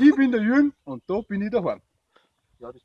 ich bin der Jürgen und da bin ich daheim. Ja, das